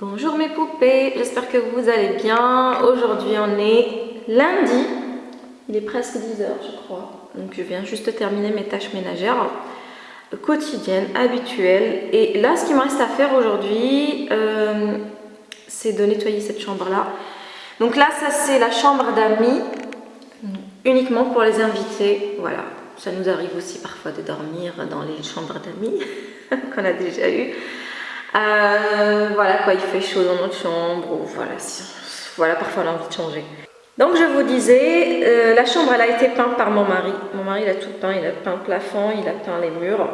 Bonjour mes poupées, j'espère que vous allez bien. Aujourd'hui on est lundi, il est presque 10h je crois. Donc je viens juste terminer mes tâches ménagères quotidiennes, habituelles. Et là ce qu'il me reste à faire aujourd'hui, euh, c'est de nettoyer cette chambre là. Donc là ça c'est la chambre d'amis, uniquement pour les invités, voilà. Ça nous arrive aussi parfois de dormir dans les chambres d'amis qu'on a déjà eu. Euh, voilà quoi, il fait chaud dans notre chambre, ou voilà, voilà parfois on a envie de changer. Donc je vous disais, euh, la chambre elle a été peinte par mon mari. Mon mari il a tout peint, il a peint le plafond, il a peint les murs.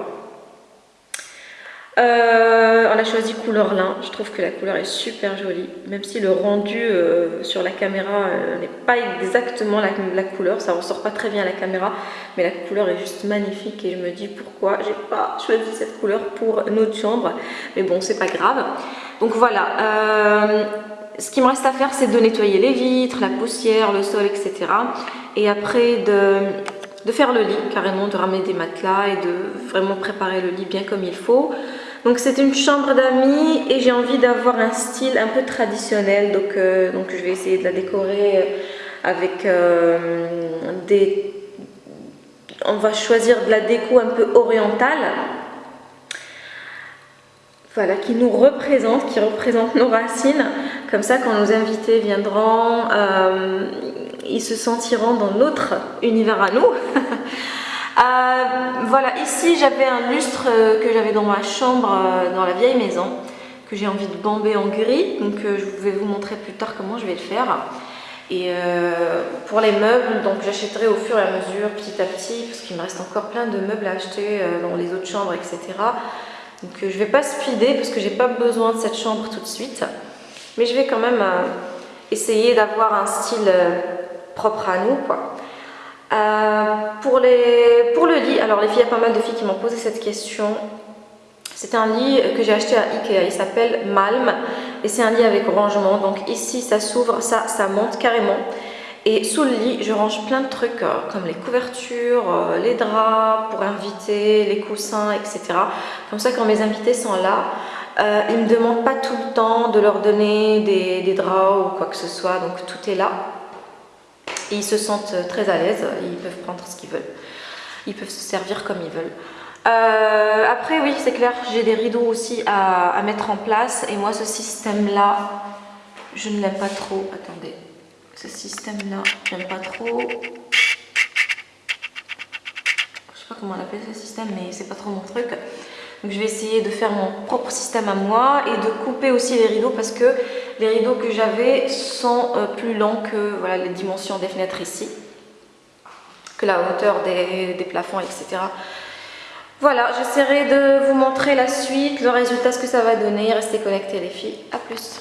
Euh, on a choisi couleur lin, je trouve que la couleur est super jolie, même si le rendu euh, sur la caméra euh, n'est pas exactement la, couleur, ça ressort pas très bien à la caméra, mais la couleur est juste magnifique et je me dis pourquoi j'ai pas choisi cette couleur pour notre chambre, mais bon c'est pas grave. Donc voilà, ce qui me reste à faire c'est de nettoyer les vitres, la poussière, le sol, etc. Et après de, de faire le lit carrément, de ramener des matelas et de vraiment préparer le lit bien comme il faut. Donc c'est une chambre d'amis et j'ai envie d'avoir un style un peu traditionnel. Donc, euh, je vais essayer de la décorer euh, avec euh, des... On va choisir de la déco un peu orientale. Voilà, qui nous représente, qui représente nos racines. Comme ça, quand nos invités viendront, ils se sentiront dans notre univers à nous. Euh, voilà, ici j'avais un lustre euh, que j'avais dans ma chambre, euh, dans la vieille maison, que j'ai envie de bomber en gris. Donc je vais vous montrer plus tard comment je vais le faire. Et pour les meubles, donc j'achèterai au fur et à mesure, petit à petit, parce qu'il me reste encore plein de meubles à acheter dans les autres chambres, etc. Donc je ne vais pas speeder parce que j'ai pas besoin de cette chambre tout de suite. Mais je vais quand même essayer d'avoir un style propre à nous, quoi. Euh, pour, le lit, alors les filles, il y a pas mal de filles qui m'ont posé cette question. C'est un lit que j'ai acheté à Ikea, il s'appelle Malm et c'est un lit avec rangement. Donc ici ça s'ouvre, ça, ça monte carrément. Et sous le lit, je range plein de trucs euh, comme les couvertures, euh, les draps pour inviter, les coussins, etc. Comme ça, quand mes invités sont là, ils ne me demandent pas tout le temps de leur donner des draps ou quoi que ce soit. Donc tout est là et ils se sentent très à l'aise, ils peuvent prendre ce qu'ils veulent, ils peuvent se servir comme ils veulent. Euh, après oui c'est clair, j'ai des rideaux aussi à, mettre en place. Et moi ce système là, je ne l'aime pas trop, attendez, ce système là, j'aime pas trop, je sais pas comment on appelle ce système mais c'est pas trop mon truc. Donc je vais essayer de faire mon propre système à moi et de couper aussi les rideaux parce que les rideaux que j'avais sont euh, plus longs que voilà, les dimensions des fenêtres ici, que la hauteur des, des plafonds, etc. Voilà, j'essaierai de vous montrer la suite, le résultat, ce que ça va donner. Restez connectés les filles. A plus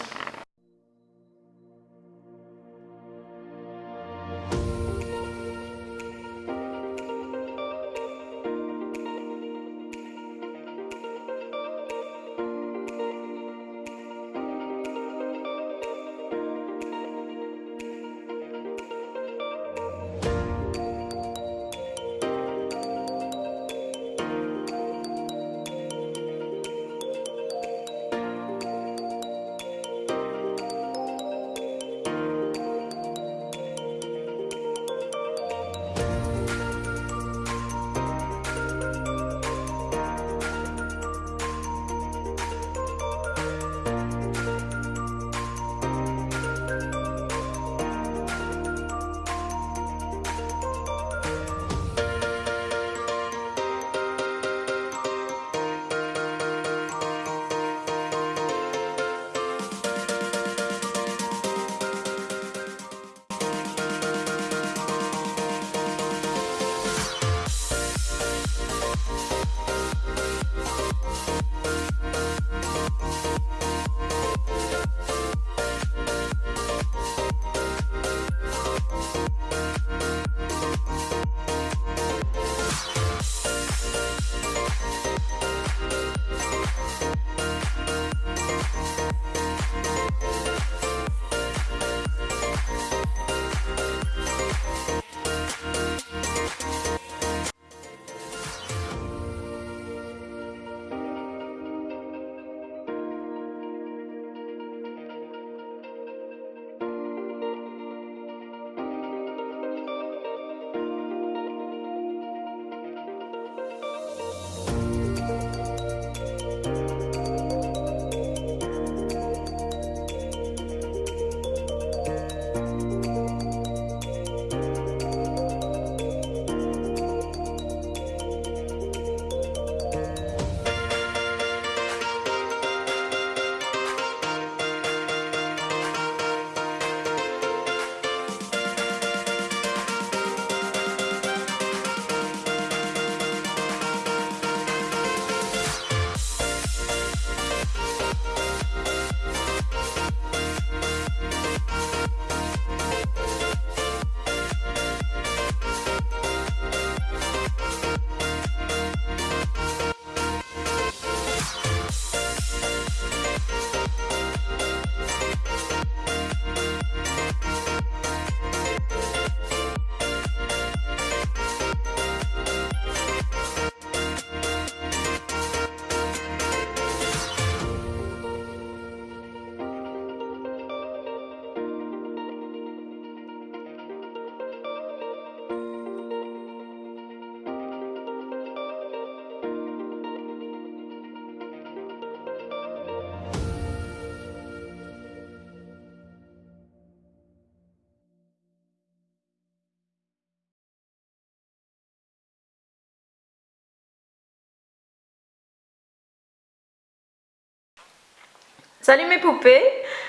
Salut mes poupées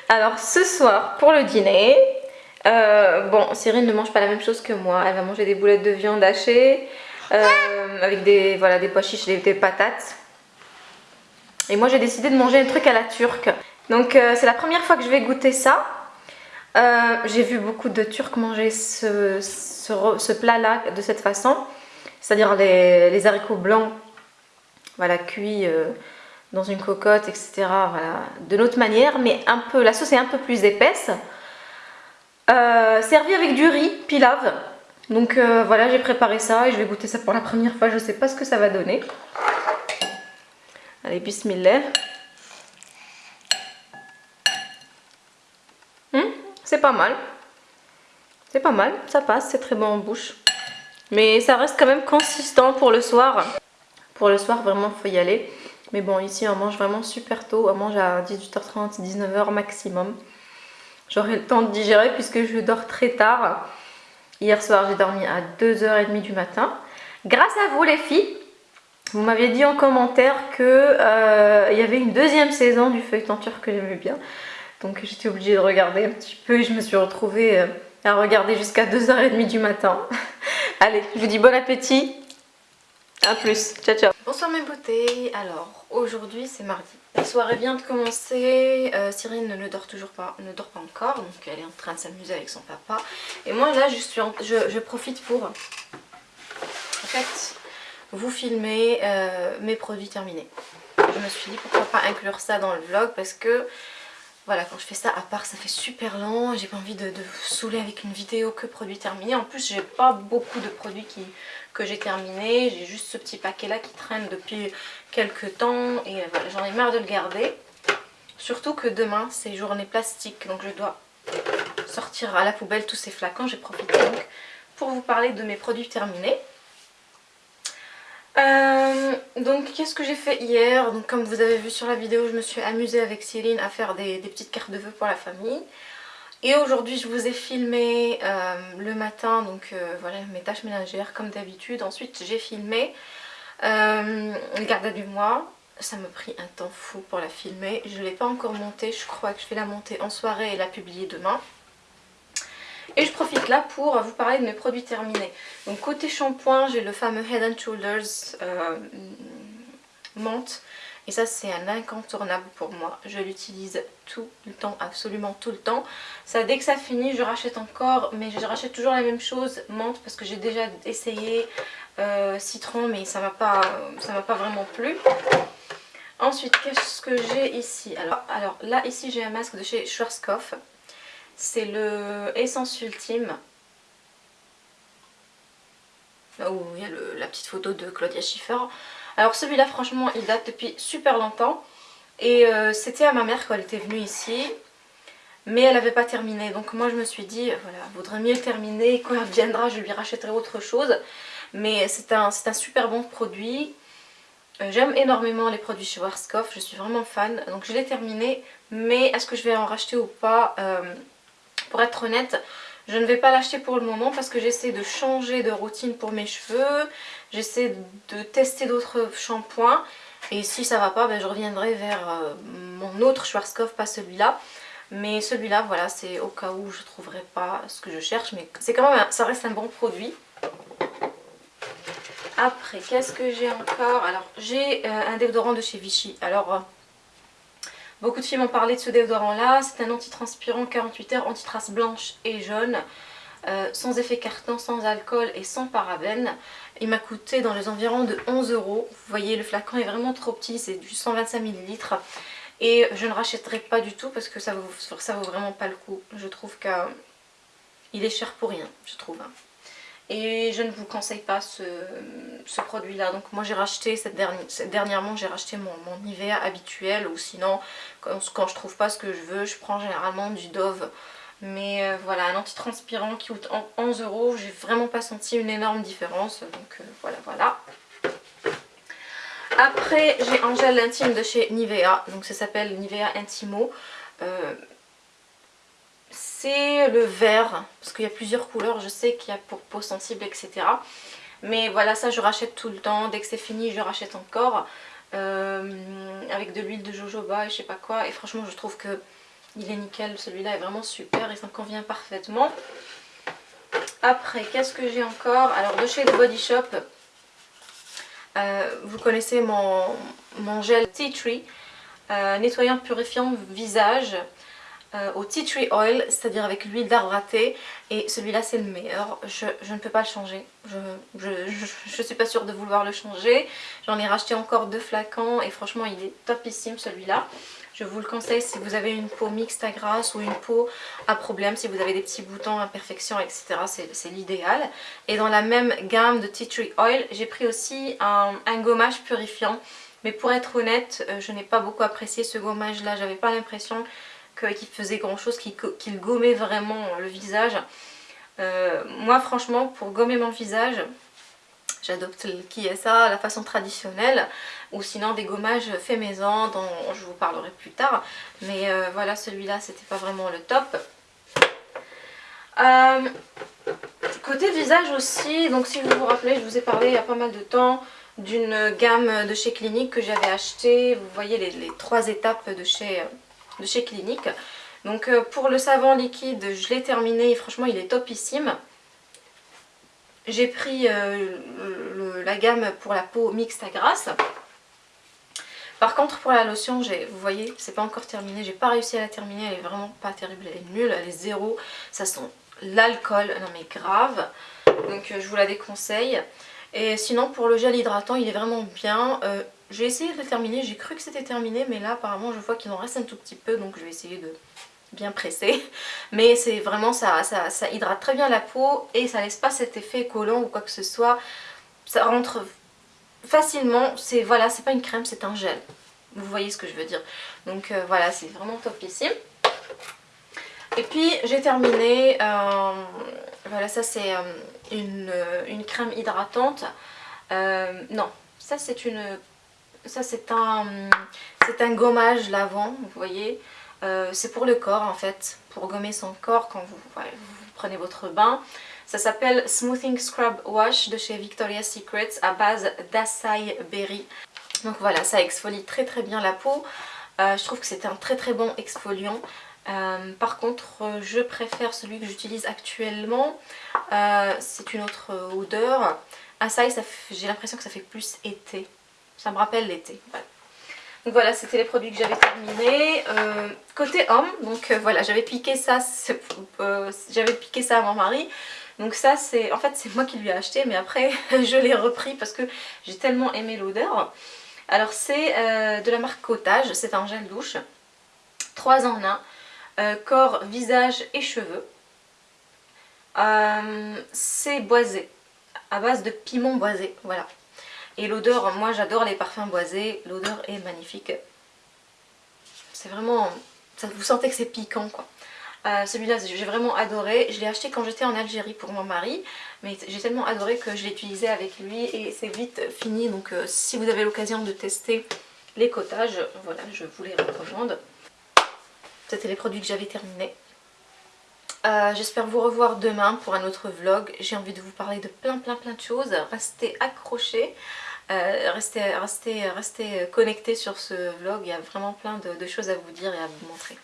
Alors ce soir pour le dîner, euh, bon Cyril ne mange pas la même chose que moi, elle va manger des boulettes de viande hachées euh, avec des, voilà, des pois chiches et des patates. Et moi j'ai décidé de manger un truc à la turque. Donc euh, c'est la première fois que je vais goûter ça. j'ai vu beaucoup de Turcs manger ce, ce, plat là de cette façon. C'est-à-dire les, les, haricots blancs voilà, cuits dans une cocotte, etc. Voilà, de notre manière, mais un peu, la sauce est un peu plus épaisse. Euh, servi avec du riz, pilave. Donc euh, voilà, j'ai préparé ça et je vais goûter ça pour la première fois. Je ne sais pas ce que ça va donner. Allez, bismillah. Hum, c'est pas mal. C'est pas mal, ça passe, c'est très bon en bouche. Mais ça reste quand même consistant pour le soir. Pour le soir, vraiment, faut y aller. Mais bon, ici on mange vraiment super tôt, on mange à 18h30, 19h maximum. J'aurai le temps de digérer puisque je dors très tard. Hier soir j'ai dormi à 2h30 du matin. Grâce à vous les filles, vous m'aviez dit en commentaire qu'il euh, y avait une deuxième saison du feuilleton turc que j'aimais bien. Donc j'étais obligée de regarder un petit peu et je me suis retrouvée euh, à regarder jusqu'à 2h30 du matin. Allez, je vous dis bon appétit a plus, ciao ciao Bonsoir mes beautés, alors aujourd'hui c'est mardi. La soirée vient de commencer, euh, ne dort toujours pas, ne dort pas encore, donc elle est en train de s'amuser avec son papa. Et moi là je, suis je, profite pour en fait vous filmer euh, mes produits terminés. Je me suis dit pourquoi pas inclure ça dans le vlog parce que voilà, quand je fais ça à part, ça fait super lent. J'ai pas envie de, vous saouler avec une vidéo que produits terminés. En plus, j'ai pas beaucoup de produits qui, que j'ai terminés. J'ai juste ce petit paquet là qui traîne depuis quelques temps. Et voilà, j'en ai marre de le garder. Surtout que demain, c'est journée plastique. Donc je dois sortir à la poubelle tous ces flacons. J'ai profité donc pour vous parler de mes produits terminés. Euh, donc qu'est-ce que j'ai fait hier? Donc comme vous avez vu sur la vidéo, je me suis amusée avec Céline à faire des, petites cartes de vœux pour la famille. Et aujourd'hui je vous ai filmé euh, le matin, donc euh, voilà mes tâches ménagères comme d'habitude. Ensuite j'ai filmé le garde du mois. Ça m'a pris un temps fou pour la filmer. Je ne l'ai pas encore montée, je crois que je vais la monter en soirée et la publier demain. Et je profite là pour vous parler de mes produits terminés. Donc côté shampoing, j'ai le fameux Head and Shoulders euh, menthe. Et ça c'est un incontournable pour moi. Je l'utilise tout le temps, absolument tout le temps. Ça dès que ça finit je rachète encore, mais je rachète toujours la même chose, menthe, parce que j'ai déjà essayé euh, citron, mais ça m'a pas, pas vraiment plu. Ensuite, qu'est-ce que j'ai ici? Alors, alors là, ici j'ai un masque de chez Schwarzkopf. C'est le Essence Ultime. où il y a la petite photo de Claudia Schiffer. Alors celui-là franchement il date depuis super longtemps. Et euh, c'était à ma mère quand elle était venue ici. Mais elle n'avait pas terminé. Donc moi je me suis dit, voilà, vaudrait mieux terminer. Quand elle viendra je lui rachèterai autre chose. Mais c'est un, un super bon produit. Euh, j'aime énormément les produits chez Warscoff, je suis vraiment fan. Donc je l'ai terminé. Mais est-ce que je vais en racheter ou pas euh, pour être honnête, je ne vais pas l'acheter pour le moment parce que j'essaie de changer de routine pour mes cheveux. J'essaie de tester d'autres shampoings. Et si ça va pas, ben, je reviendrai vers euh, mon autre Schwarzkopf, pas celui-là. Mais celui-là, voilà, c'est au cas où je ne trouverai pas ce que je cherche. Mais c'est quand même, ça reste un bon produit. Après, qu'est-ce que j'ai encore? Alors, j'ai euh, un déodorant de chez Vichy. Alors, euh, Beaucoup de filles m'ont parlé de ce déodorant là, c'est un antitranspirant 48 heures, antitrace blanche et jaune, euh, sans effet carton, sans alcool et sans parabènes. Il m'a coûté dans les environs de 11 euros. Vous voyez le flacon est vraiment trop petit, c'est du 125 ml. Et je ne rachèterai pas du tout parce que ça vaut, ça vaut vraiment pas le coup. Je trouve qu'il est cher pour rien, je trouve. Et je ne vous conseille pas ce, produit là. Donc moi j'ai racheté, cette dernière, dernièrement j'ai racheté mon, mon, Nivea habituel. Ou sinon quand, quand je trouve pas ce que je veux, je prends généralement du Dove. Mais euh, voilà, un antitranspirant qui coûte 11 euros. J'ai vraiment pas senti une énorme différence. Donc euh, voilà, voilà. Après j'ai un gel intime de chez Nivea. Donc ça s'appelle Nivea Intimo. Euh, c'est le vert, parce qu'il y a plusieurs couleurs, je sais qu'il y a pour peau sensible, etc. Mais voilà, ça je rachète tout le temps, dès que c'est fini je rachète encore. avec de l'huile de jojoba et je sais pas quoi. Et franchement je trouve que il est nickel, celui-là est vraiment super et ça me convient parfaitement. Après, qu'est-ce que j'ai encore? Alors de chez The Body Shop, euh, vous connaissez mon, mon gel Tea Tree, euh, nettoyant purifiant visage euh, au Tea Tree Oil, c'est-à-dire avec l'huile d'arbre à thé. Et celui-là c'est le meilleur, je, ne peux pas le changer, je, je, suis pas sûre de vouloir le changer. J'en ai racheté encore deux flacons et franchement il est topissime celui-là. Je vous le conseille si vous avez une peau mixte à grasse ou une peau à problème, si vous avez des petits boutons, imperfections, etc. C'est l'idéal. Et dans la même gamme de Tea Tree Oil, j'ai pris aussi un, gommage purifiant. Mais pour être honnête, euh, je n'ai pas beaucoup apprécié ce gommage là. J'avais pas l'impression qu'il faisait grand chose, qu'il gommait vraiment le visage. Euh, moi franchement, pour gommer mon visage, j'adopte est ça, la façon traditionnelle ou sinon des gommages faits maison dont je vous parlerai plus tard. Mais euh, voilà celui-là c'était pas vraiment le top. Euh, côté visage aussi donc si vous vous rappelez je vous ai parlé il y a pas mal de temps d'une gamme de chez Clinique que j'avais acheté vous voyez les, trois étapes de chez, de chez Clinique. Donc euh, pour le savon liquide je l'ai terminé et franchement il est topissime. J'ai pris la gamme pour la peau mixte à grasse. Par contre pour la lotion, vous voyez, c'est pas encore terminé, j'ai pas réussi à la terminer, elle est vraiment pas terrible, elle est nulle, elle est zéro, ça sent l'alcool, non mais grave, donc euh, je vous la déconseille. Et sinon pour le gel hydratant il est vraiment bien, euh, j'ai essayé de le terminer, j'ai cru que c'était terminé mais là apparemment je vois qu'il en reste un tout petit peu donc je vais essayer de bien presser mais c'est vraiment ça, ça, hydrate très bien la peau et ça laisse pas cet effet collant ou quoi que ce soit ça rentre facilement. C'est voilà, c'est pas une crème, c'est un gel. Vous voyez ce que je veux dire. Donc euh, voilà, c'est vraiment top ici. Et puis j'ai terminé, euh, voilà ça c'est euh, une, crème hydratante. non, ça c'est une, ça c'est un, un gommage lavant, vous voyez. c'est pour le corps en fait, pour gommer son corps quand vous, prenez votre bain. Ça s'appelle Smoothing Scrub Wash de chez Victoria's Secret à base d'acai berry. Donc voilà, ça exfolie très très bien la peau. Euh, je trouve que c'est un très très bon exfoliant. Euh, par contre, je préfère celui que j'utilise actuellement. Euh, c'est une autre odeur. Acai, j'ai l'impression que ça fait plus été. Ça me rappelle l'été. Donc voilà, c'était les produits que j'avais terminés. côté homme, donc voilà, j'avais piqué ça, j'avais piqué ça à mon mari. Donc ça c'est, en fait c'est moi qui lui ai acheté mais après je l'ai repris parce que j'ai tellement aimé l'odeur. Alors c'est euh, de la marque Cottage, c'est un gel douche, 3 en 1, euh, corps, visage et cheveux. Euh, c'est boisé, à base de piment boisé, voilà. Et l'odeur, moi j'adore les parfums boisés, l'odeur est magnifique. C'est vraiment, vous sentez que c'est piquant quoi. Euh, celui-là j'ai vraiment adoré, je l'ai acheté quand j'étais en Algérie pour mon mari mais j'ai tellement adoré que je l'ai utilisé avec lui et c'est vite fini donc euh, si vous avez l'occasion de tester les cottages, voilà je vous les recommande. C'était les produits que j'avais terminés. Euh, j'espère vous revoir demain pour un autre vlog. J'ai envie de vous parler de plein plein plein de choses. Restez accrochés, restez, restez, restez connectés sur ce vlog. Il y a vraiment plein de choses à vous dire et à vous montrer.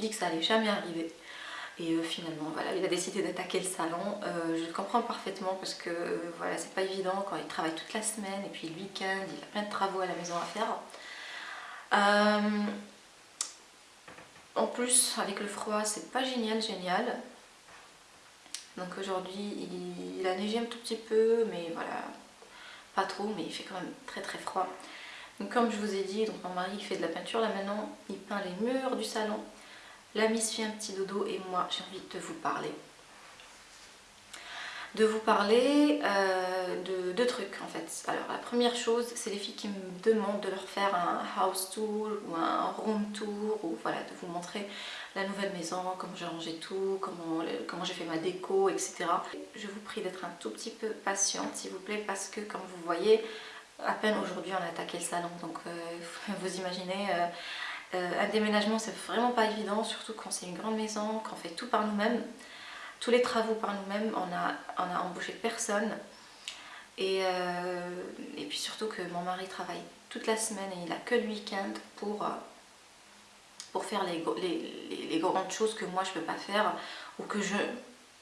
Dit que ça allait jamais arriver. Et euh, finalement, voilà, il a décidé d'attaquer le salon. Euh, je comprends parfaitement parce que euh, voilà, c'est pas évident quand il travaille toute la semaine et puis le week-end, il a plein de travaux à la maison à faire. en plus, avec le froid, c'est pas génial, génial. Donc aujourd'hui, il, a neigé un tout petit peu, mais voilà, pas trop, mais il fait quand même très très froid. Donc comme je vous ai dit, donc mon mari fait de la peinture là maintenant, il peint les murs du salon. La Miss fait un petit dodo et moi j'ai envie de vous parler. De vous parler euh, de deux trucs en fait. Alors la première chose, c'est les filles qui me demandent de leur faire un house tour ou un room tour ou voilà, de vous montrer la nouvelle maison, comment j'ai rangé tout, comment, comment j'ai fait ma déco, etc. Je vous prie d'être un tout petit peu patiente s'il vous plaît parce que comme vous voyez, à peine aujourd'hui on a attaqué le salon donc euh, vous imaginez euh, euh, un déménagement c'est vraiment pas évident surtout quand c'est une grande maison qu'on fait tout par nous-mêmes. Tous les travaux par nous-mêmes on a, on a embauché personne. Et, et, puis surtout que mon mari travaille toute la semaine et il a que le week-end pour, pour faire les, les, les, grandes choses que moi je peux pas faire ou que je,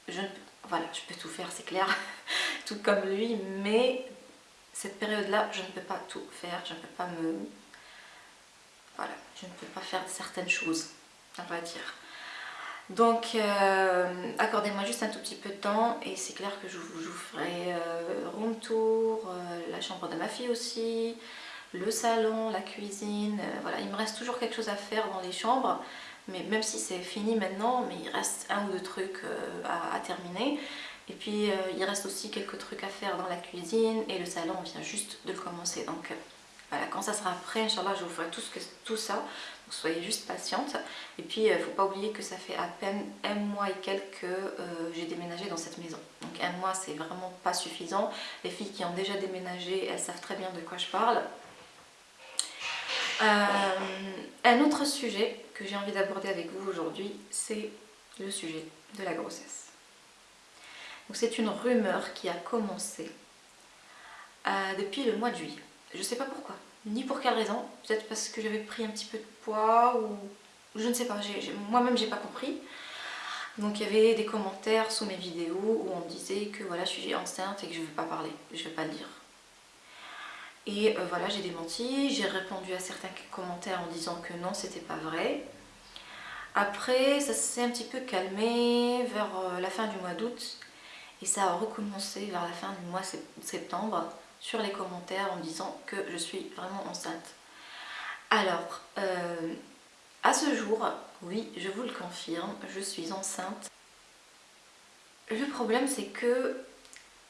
je voilà je peux tout faire c'est clair tout comme lui. Mais cette période-là, je ne peux pas tout faire, je ne peux pas me... Voilà, je ne peux pas faire certaines choses, on va dire. Donc, euh, accordez-moi juste un tout petit peu de temps et c'est clair que je vous, ferai euh, room tour, euh, la chambre de ma fille aussi, le salon, la cuisine, voilà, il me reste toujours quelque chose à faire dans les chambres, mais même si c'est fini maintenant, mais il reste un ou deux trucs à terminer. Et puis euh, il reste aussi quelques trucs à faire dans la cuisine et le salon on vient juste de le commencer. Donc euh, voilà, quand ça sera prêt, Inch'Allah, je vous ferai tout, ce que, tout ça. Donc soyez juste patiente. Et puis il euh, ne faut pas oublier que ça fait à peine un mois et quelques que j'ai déménagé dans cette maison. Donc un mois c'est vraiment pas suffisant. Les filles qui ont déjà déménagé, elles savent très bien de quoi je parle. un autre sujet que j'ai envie d'aborder avec vous aujourd'hui, c'est le sujet de la grossesse c'est une rumeur qui a commencé euh, depuis le mois de juillet. Je sais pas pourquoi, ni pour quelle raison. Peut-être parce que j'avais pris un petit peu de poids ou je ne sais pas. Moi-même j'ai pas compris. Donc il y avait des commentaires sous mes vidéos où on disait que voilà je suis enceinte et que je ne veux pas parler, je ne veux pas le dire. Et euh, voilà j'ai démenti, j'ai répondu à certains commentaires en disant que non c'était pas vrai. Après ça s'est un petit peu calmé vers euh, la fin du mois d'août et ça a recommencé vers la fin du mois septembre sur les commentaires en disant que je suis vraiment enceinte. Alors, euh, à ce jour, oui, je vous le confirme, je suis enceinte. Le problème c'est que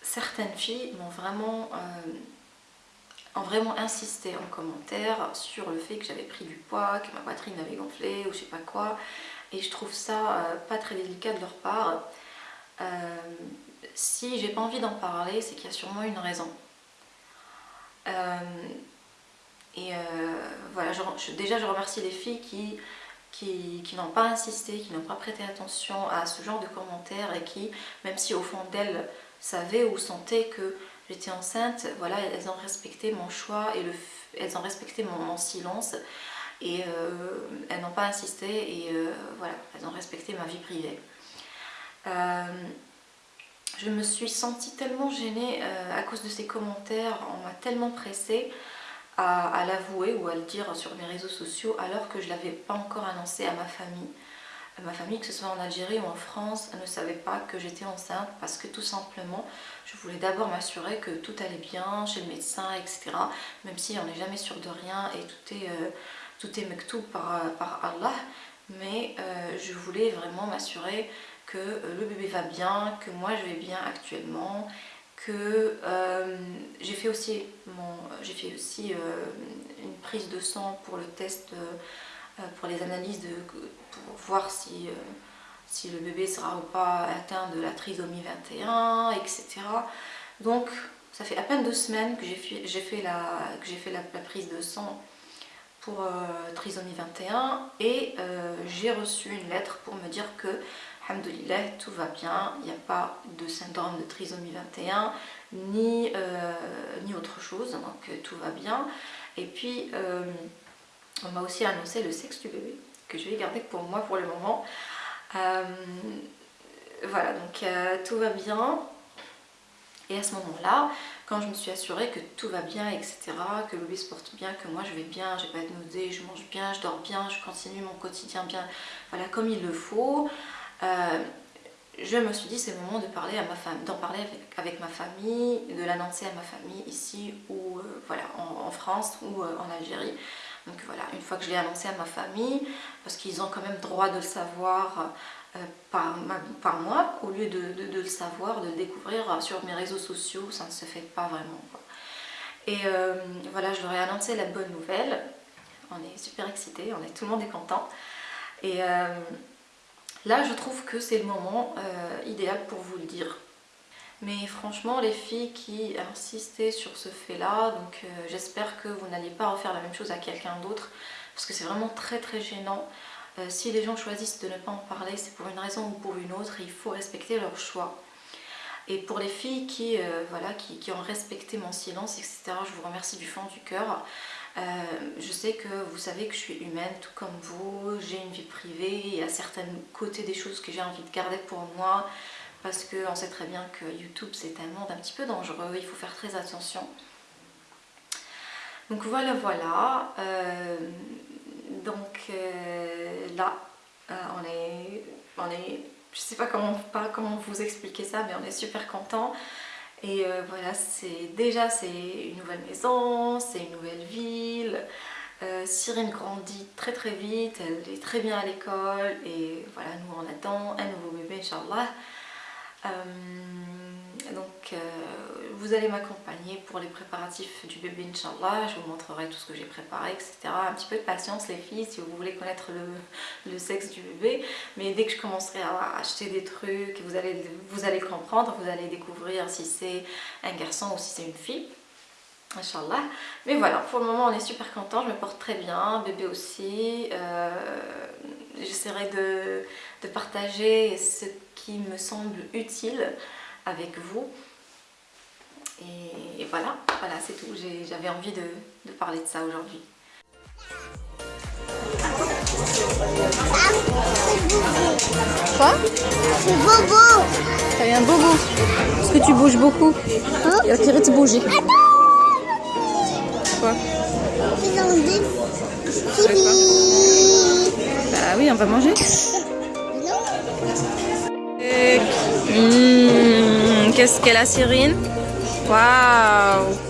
certaines filles m'ont vraiment, euh, vraiment insisté en commentaire sur le fait que j'avais pris du poids, que ma poitrine avait gonflé ou je sais pas quoi. Et je trouve ça euh, pas très délicat de leur part si j'ai pas envie d'en parler, c'est qu'il y a sûrement une raison. Euh, et euh, voilà, déjà je remercie les filles qui, n'ont pas insisté, qui n'ont pas prêté attention à ce genre de commentaires et qui, même si au fond d'elles savaient ou sentaient que j'étais enceinte, voilà, elles ont respecté mon choix et le, elles ont respecté mon, silence. Et euh, elles n'ont pas insisté et voilà, elles ont respecté ma vie privée je me suis sentie tellement gênée euh, à cause de ces commentaires, on m'a tellement pressée à, l'avouer ou à le dire sur mes réseaux sociaux alors que je ne l'avais pas encore annoncé à ma famille. Ma famille, que ce soit en Algérie ou en France, ne savait pas que j'étais enceinte parce que tout simplement, je voulais d'abord m'assurer que tout allait bien chez le médecin, etc. Même si on n'est jamais sûr de rien et tout est, euh, tout est par, par Allah. Mais euh, je voulais vraiment m'assurer que euh, le bébé va bien, que moi je vais bien actuellement, que euh, j'ai fait aussi, fait aussi euh, une prise de sang pour le test, pour les analyses, de, pour voir si, si le bébé sera ou pas atteint de la trisomie 21, etc. Donc ça fait à peine deux semaines que j'ai fait, la, fait la, prise de sang pour trisomie 21 et j'ai reçu une lettre pour me dire que Alhamdulillah, tout va bien, il n'y a pas de syndrome de trisomie 21, ni, euh, ni autre chose, donc tout va bien. Et puis, on m'a aussi annoncé le sexe du bébé, que je vais garder pour moi pour le moment. voilà, donc tout va bien. Et à ce moment-là, quand je me suis assurée que tout va bien, etc., que le bébé se porte bien, que moi je vais bien, j'ai pas de nausée, je mange bien, je dors bien, je continue mon quotidien bien, voilà, comme il le faut, euh, je me suis dit c'est le moment de parler à ma famille, d'en parler avec, ma famille, de l'annoncer à ma famille ici ou euh, voilà en, France ou euh, en Algérie. Donc voilà, une fois que je l'ai annoncé à ma famille, parce qu'ils ont quand même droit de le savoir par, moi, au lieu de, le savoir, de le découvrir sur mes réseaux sociaux, ça ne se fait pas vraiment. Et voilà, je leur ai annoncé la bonne nouvelle. On est super excités, on est, tout le monde est content. Et là, je trouve que c'est le moment idéal pour vous le dire. Mais franchement, les filles qui insistaient sur ce fait-là, donc j'espère que vous n'allez pas refaire la même chose à quelqu'un d'autre, parce que c'est vraiment très très gênant. Euh, si les gens choisissent de ne pas en parler, c'est pour une raison ou pour une autre, il faut respecter leur choix. Et pour les filles qui, euh, voilà, qui, ont respecté mon silence, etc., je vous remercie du fond du cœur. Euh, je sais que vous savez que je suis humaine, tout comme vous, j'ai une vie privée, il y a certains côtés des choses que j'ai envie de garder pour moi, parce qu'on sait très bien que YouTube c'est un monde un petit peu dangereux, il faut faire très attention. Donc voilà, voilà. Donc euh, là, euh, on est, on est, je sais pas comment, pas comment vous expliquer ça, mais on est super content. Et euh, voilà, c'est déjà c'est une nouvelle maison, c'est une nouvelle ville. Cyrine grandit très très vite, elle est très bien à l'école et voilà, nous on attend un nouveau bébé, Inch'Allah. Donc vous allez m'accompagner pour les préparatifs du bébé Inch'Allah, je vous montrerai tout ce que j'ai préparé, etc. Un petit peu de patience les filles si vous voulez connaître le, sexe du bébé, mais dès que je commencerai à acheter des trucs, vous allez, vous allez comprendre, vous allez découvrir si c'est un garçon ou si c'est une fille. Inch'Allah. Mais voilà, pour le moment on est super content, je me porte très bien, bébé aussi. Euh, j'essaierai de partager ce qui me semble utile avec vous. Et, voilà, voilà c'est tout. J'avais envie de, parler de ça aujourd'hui. Quoi? C'est bobo T'as un bobo? Parce que tu bouges beaucoup. Hein Il a tiré de bouger. Quoi? Bah oui, on va manger. Mmh, qu'est-ce qu'elle a, Cyrine Waouh